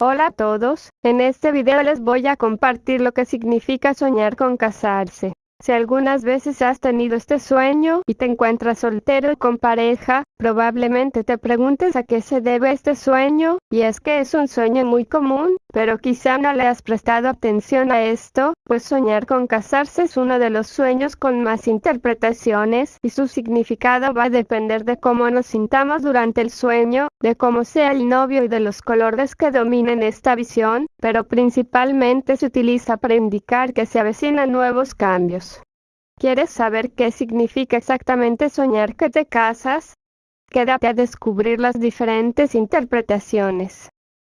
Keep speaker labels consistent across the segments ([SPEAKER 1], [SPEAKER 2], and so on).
[SPEAKER 1] Hola a todos, en este video les voy a compartir lo que significa soñar con casarse. Si algunas veces has tenido este sueño y te encuentras soltero y con pareja, probablemente te preguntes a qué se debe este sueño, y es que es un sueño muy común, pero quizá no le has prestado atención a esto, pues soñar con casarse es uno de los sueños con más interpretaciones, y su significado va a depender de cómo nos sintamos durante el sueño, de cómo sea el novio y de los colores que dominen esta visión, pero principalmente se utiliza para indicar que se avecinan nuevos cambios. ¿Quieres saber qué significa exactamente soñar que te casas? Quédate a descubrir las diferentes interpretaciones.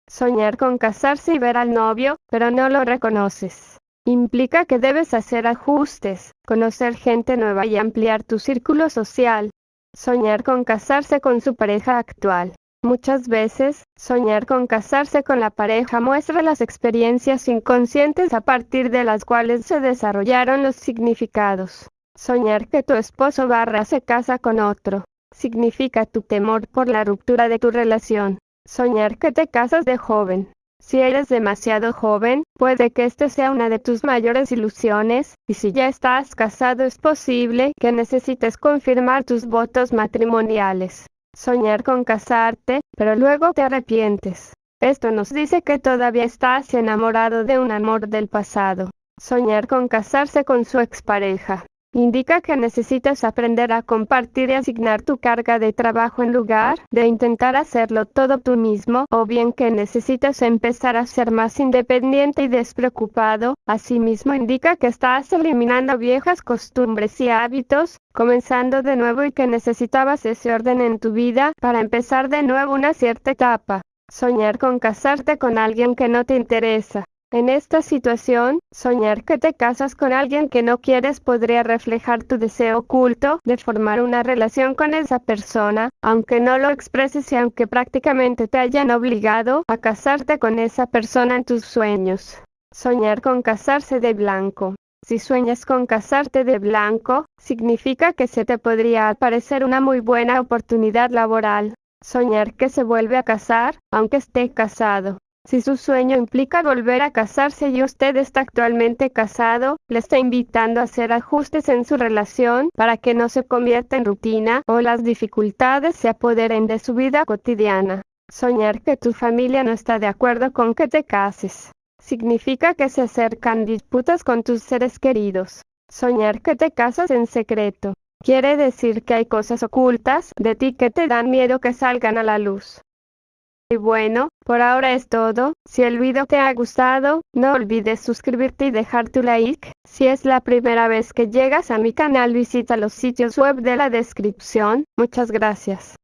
[SPEAKER 1] Soñar con casarse y ver al novio, pero no lo reconoces. Implica que debes hacer ajustes, conocer gente nueva y ampliar tu círculo social. Soñar con casarse con su pareja actual. Muchas veces, soñar con casarse con la pareja muestra las experiencias inconscientes a partir de las cuales se desarrollaron los significados. Soñar que tu esposo barra se casa con otro. Significa tu temor por la ruptura de tu relación. Soñar que te casas de joven. Si eres demasiado joven, puede que este sea una de tus mayores ilusiones, y si ya estás casado es posible que necesites confirmar tus votos matrimoniales soñar con casarte, pero luego te arrepientes. Esto nos dice que todavía estás enamorado de un amor del pasado. Soñar con casarse con su expareja. Indica que necesitas aprender a compartir y asignar tu carga de trabajo en lugar de intentar hacerlo todo tú mismo, o bien que necesitas empezar a ser más independiente y despreocupado. Asimismo indica que estás eliminando viejas costumbres y hábitos, comenzando de nuevo y que necesitabas ese orden en tu vida para empezar de nuevo una cierta etapa. Soñar con casarte con alguien que no te interesa. En esta situación, soñar que te casas con alguien que no quieres podría reflejar tu deseo oculto de formar una relación con esa persona, aunque no lo expreses y aunque prácticamente te hayan obligado a casarte con esa persona en tus sueños. Soñar con casarse de blanco. Si sueñas con casarte de blanco, significa que se te podría aparecer una muy buena oportunidad laboral. Soñar que se vuelve a casar, aunque esté casado. Si su sueño implica volver a casarse y usted está actualmente casado, le está invitando a hacer ajustes en su relación para que no se convierta en rutina o las dificultades se apoderen de su vida cotidiana. Soñar que tu familia no está de acuerdo con que te cases. Significa que se acercan disputas con tus seres queridos. Soñar que te casas en secreto. Quiere decir que hay cosas ocultas de ti que te dan miedo que salgan a la luz. Y bueno, por ahora es todo. Si el video te ha gustado, no olvides suscribirte y dejar tu like. Si es la primera vez que llegas a mi canal visita los sitios web de la descripción. Muchas gracias.